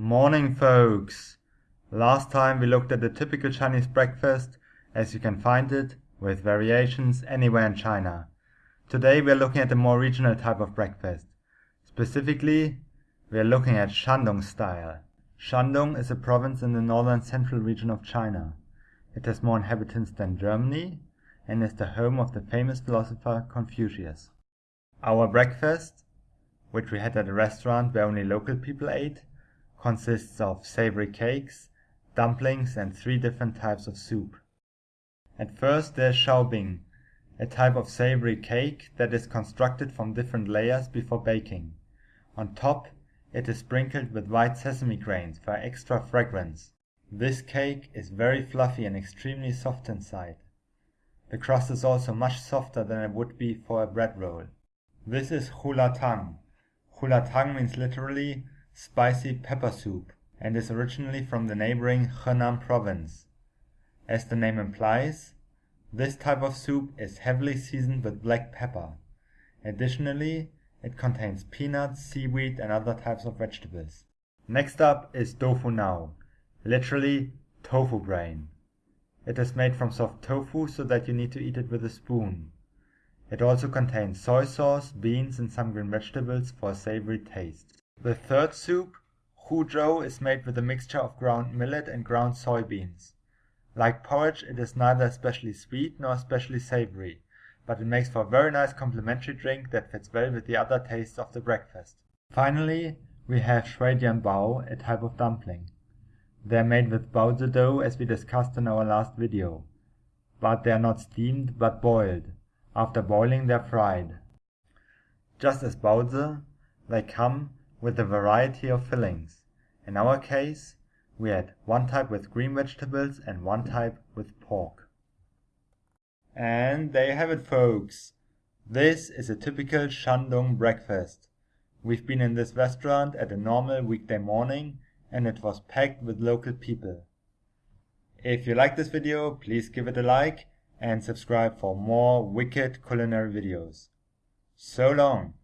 Morning folks! Last time we looked at the typical Chinese breakfast as you can find it, with variations, anywhere in China. Today we are looking at a more regional type of breakfast. Specifically, we are looking at Shandong style. Shandong is a province in the northern central region of China. It has more inhabitants than Germany and is the home of the famous philosopher Confucius. Our breakfast, which we had at a restaurant where only local people ate, consists of savory cakes, dumplings and three different types of soup. At first there is Shaobing, a type of savory cake that is constructed from different layers before baking. On top it is sprinkled with white sesame grains for extra fragrance. This cake is very fluffy and extremely soft inside. The crust is also much softer than it would be for a bread roll. This is hulatang. Hulatang means literally spicy pepper soup and is originally from the neighboring Henan province. As the name implies, this type of soup is heavily seasoned with black pepper. Additionally, it contains peanuts, seaweed and other types of vegetables. Next up is tofu nao, literally tofu brain. It is made from soft tofu so that you need to eat it with a spoon. It also contains soy sauce, beans and some green vegetables for a savory taste. The third soup, Huzhou, is made with a mixture of ground millet and ground soybeans. Like porridge, it is neither especially sweet nor especially savory, but it makes for a very nice complementary drink that fits well with the other tastes of the breakfast. Finally, we have Shuijianbao, a type of dumpling. They are made with baozi dough as we discussed in our last video, but they are not steamed but boiled. After boiling they are fried. Just as baozi, they come with a variety of fillings. In our case, we had one type with green vegetables and one type with pork. And there you have it folks. This is a typical Shandong breakfast. We've been in this restaurant at a normal weekday morning and it was packed with local people. If you like this video, please give it a like and subscribe for more wicked culinary videos. So long!